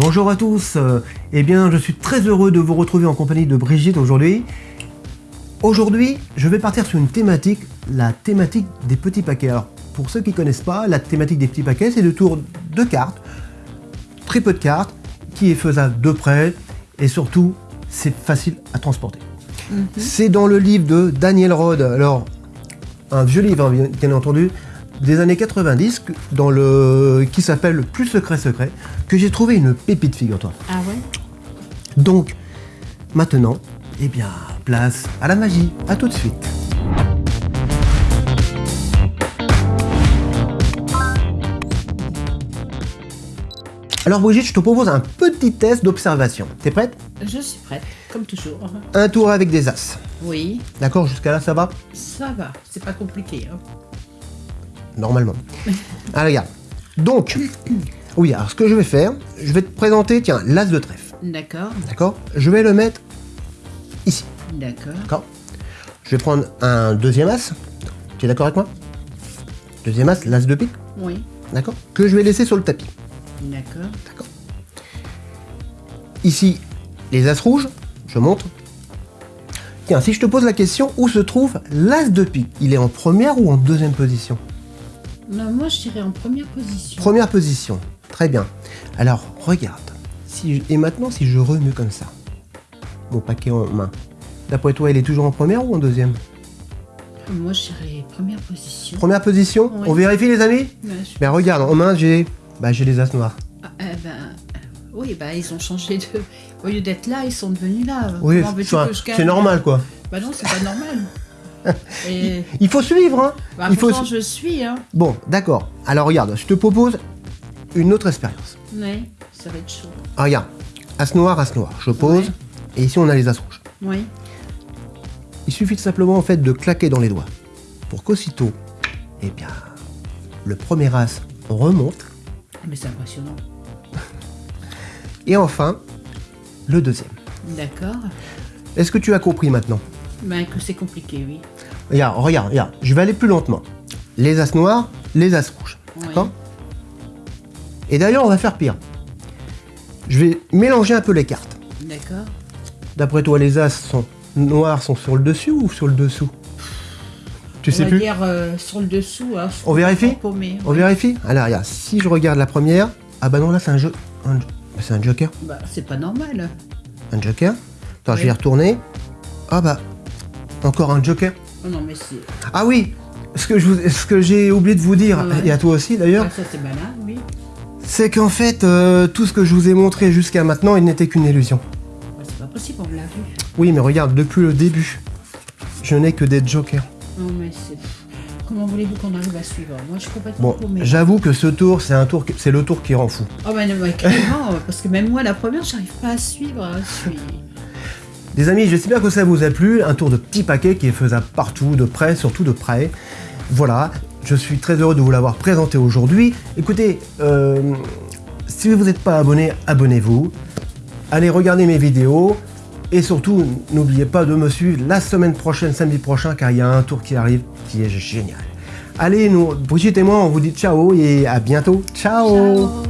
Bonjour à tous, eh bien je suis très heureux de vous retrouver en compagnie de Brigitte aujourd'hui. Aujourd'hui, je vais partir sur une thématique, la thématique des petits paquets. Alors, pour ceux qui ne connaissent pas, la thématique des petits paquets, c'est le tour de cartes, très peu de cartes, qui est faisable de près, et surtout, c'est facile à transporter. Mhm. C'est dans le livre de Daniel Rod, alors, un vieux livre, hein, bien entendu, des années 90 dans le qui s'appelle Plus secret secret que j'ai trouvé une pépite figure-toi. Ah ouais? Donc maintenant, eh bien, place à la magie. À tout de suite. Alors Brigitte, je te propose un petit test d'observation. T'es prête? Je suis prête, comme toujours. Un tour avec des as. Oui. D'accord, jusqu'à là ça va? Ça va, c'est pas compliqué. Hein normalement. Ah, regarde. Donc, oui, alors ce que je vais faire, je vais te présenter, tiens, l'as de trèfle. D'accord. D'accord? Je vais le mettre ici. D'accord. D'accord? Je vais prendre un deuxième as. Tu es d'accord avec moi? Deuxième as, l'as de pique. Oui. D'accord? Que je vais laisser sur le tapis. D'accord. D'accord. Ici, les as rouges, je montre. Tiens, si je te pose la question, où se trouve l'as de pique? Il est en première ou en deuxième position? Non, moi je dirais en première position. Première position, très bien. Alors, regarde. Si Et maintenant, si je remue comme ça, mon paquet en main, d'après toi, il est toujours en première ou en deuxième? Moi, je dirais première position. Première position? On vérifie, les amis? Ben, regarde, en main, j'ai bah, les as noirs. Ah, eh ben, oui, bah, ils ont changé de... Au lieu d'être là, ils sont devenus là. Oui, c'est normal, quoi. Bah non, c'est pas normal. Il faut suivre, hein bah, Il faut je suis, hein Bon, d'accord. Alors regarde, je te propose une autre expérience. Oui, ça va être chaud. Ah, regarde, as noir, as noir. Je pose, et ici on a les as rouges. Oui. Il suffit simplement en fait de claquer dans les doigts pour qu'aussitôt, eh bien, le premier as remonte. Ah, mais c'est impressionnant. Et enfin, le deuxième. D'accord. Est-ce que tu as compris maintenant? Ben, que c'est compliqué, oui. Regarde, regarde, regarde. Je vais aller plus lentement. Les as noirs, les as rouges. D'accord? Et d'ailleurs, on va faire pire. Je vais mélanger un peu les cartes. D'accord. D'après toi, les as sont noirs sont sur le dessus ou sur le dessous? Tu on sais va plus? dire euh, sur le dessous. Hein, on vérifie? On vérifie? Alors, regarde, si je regarde la première... Ah bah non, là, c'est un jeu... C'est un joker. Bah, c'est pas normal. Un joker? Attends, je vais y retourner. Ah bah, encore un joker oh non, mais c'est... Ah oui Ce que, j'ai oublié de vous dire, et à toi aussi d'ailleurs, ça c'est malin, oui. c'est qu'en fait, euh, tout ce que je vous ai montré jusqu'à maintenant, il n'était qu'une illusion. c'est pas possible, on l'a vu. Oui, mais regarde, depuis le début, je n'ai que des jokers. Non, mais c'est... Comment voulez-vous qu'on arrive à suivre? Moi, je suis complètement Bon, j'avoue que ce tour, c'est un tour, c'est le tour qui rend fou. Oh ben, bah, carrément, parce que même moi, la première, j'arrive pas à suivre. Hein, je suis... Les amis, j'espère que ça vous a plu. Un tour de petit paquet qui est faisable partout, de près, surtout de près. Voilà, je suis très heureux de vous l'avoir présenté aujourd'hui. Écoutez, euh, si vous n'êtes pas abonné, abonnez-vous. Allez regarder mes vidéos. Et surtout, n'oubliez pas de me suivre la semaine prochaine, samedi prochain, car il y a un tour qui arrive qui est génial. Allez, nous, Brigitte et moi, on vous dit ciao et à bientôt. ciao.